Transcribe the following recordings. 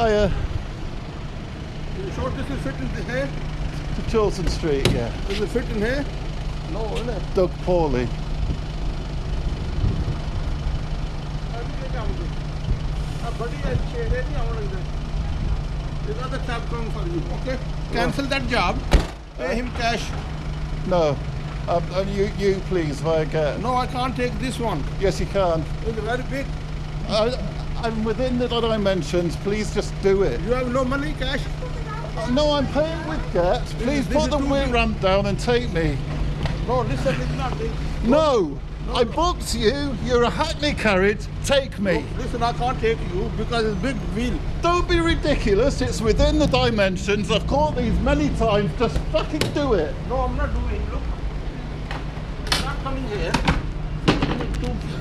Hiya. You sure this will fit in the here? To Chilton Street, yeah. Does it fit in here? No, isn't it? Doug Pauly. There's another cab coming for you, okay? Cancel that job. Pay him cash. No. Um, uh, you, you please, via Gett. No, I can't take this one. Yes, you can. It's very big. I, I'm within the dimensions. Please just do it. You have no money, cash? Uh, No, I'm paying with Gett. Please this put the wheel ramp down and take me. No, listen, it's not big. No. I booked you. You're a Hackney carriage. Take me. Listen, I can't take you because it's big wheel. Don't be ridiculous. It's within the dimensions. I've caught these many times. Just fucking do it. No, I'm not doing. Look, I'm not coming here.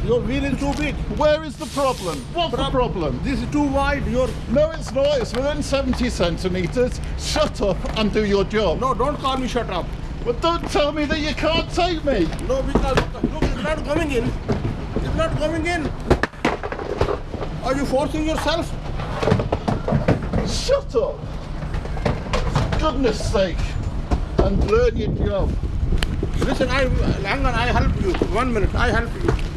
Too- Your wheel is too big. Where is the problem? What's the problem? This is too wide. Your No, it's not. It's within 70 centimetres. Shut up and do your job. no, don't call me. Shut up. But don't tell me that you can't take me. No, because look, it's not coming in. It's not coming in. Are you forcing yourself? Shut up. For goodness sake. And learn your job. Listen, I hang on. I help you. One minute. I help you.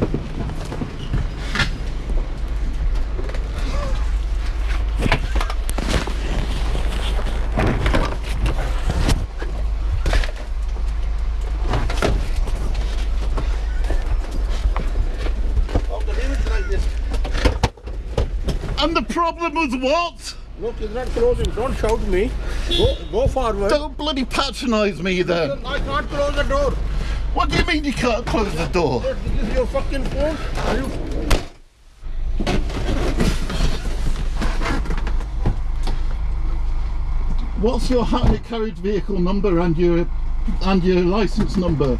Okay, leave it like this. And the problem was what? Look, it's not closing. Don't shout at me. Go, go forward. Don't bloody patronise me then. I can't close the door. What do you mean you can't close the door? This is your fucking phone. Are you? What's your Hackney carriage vehicle number and your and your license number?